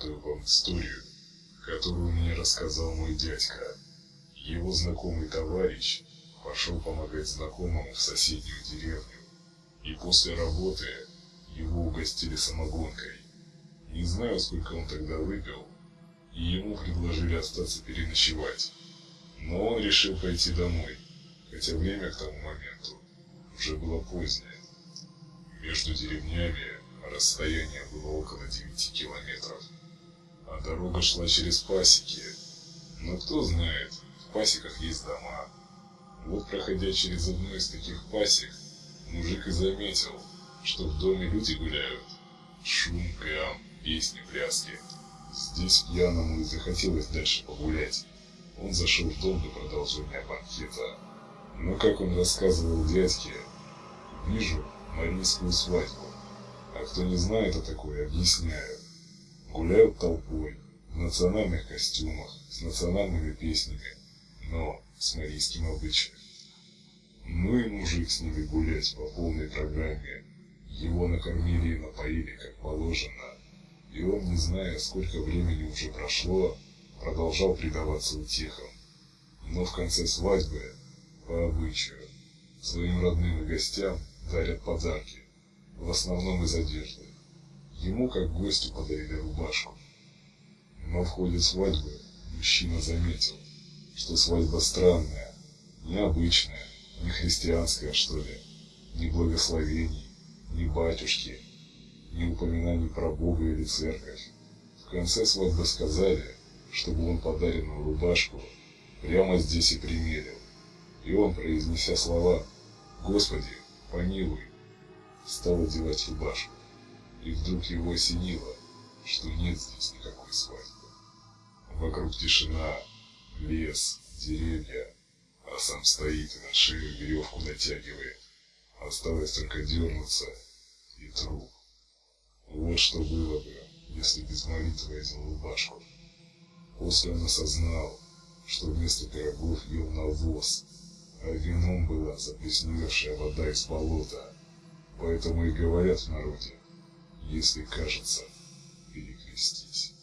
поведаю вам историю, которую мне рассказал мой дядька. Его знакомый товарищ пошел помогать знакомому в соседнюю деревню. И после работы его угостили самогонкой. Не знаю, сколько он тогда выпил, и ему предложили остаться переночевать. Но он решил пойти домой, хотя время к тому моменту уже было позднее. Между деревнями расстояние было около 9 километров, а дорога шла через пасеки. Но кто знает, в пасеках есть дома. Вот проходя через одну из таких пасек, мужик и заметил, что в доме люди гуляют. Шум, гам, песни, пляски. Здесь пьяному и захотелось дальше погулять. Он зашел в дом для продолжения банкета. Но, как он рассказывал дядьке, вижу марийскую свадьбу. А кто не знает о такой, объясняю. Гуляют толпой, в национальных костюмах, с национальными песнями, но с марийским обычаем. Ну и мужик с ними гулять по полной программе. Его накормили и напоили, как положено. И он, не зная, сколько времени уже прошло, продолжал предаваться утехам. Но в конце свадьбы, по обычаю, своим родным и гостям дарят подарки, в основном из одежды. Ему, как гостю, подарили рубашку. Но в ходе свадьбы мужчина заметил, что свадьба странная, необычная, не христианская, что ли, ни благословений, ни батюшки, ни упоминаний про Бога или церковь. В конце свадьбы сказали, чтобы он подаренную рубашку прямо здесь и примерил. И он, произнеся слова «Господи, помилуй», стал одевать рубашку. И вдруг его осенило, что нет здесь никакой свадьбы. Вокруг тишина, лес, деревья, а сам стоит и на шею веревку натягивает. Осталось только дернуться и труп. Вот что было бы, если без молитвы одел рубашку. После он осознал, что вместо пирогов ел навоз, а вином была заплесневевшая вода из болота. Поэтому и говорят в народе, если кажется, перекрестись.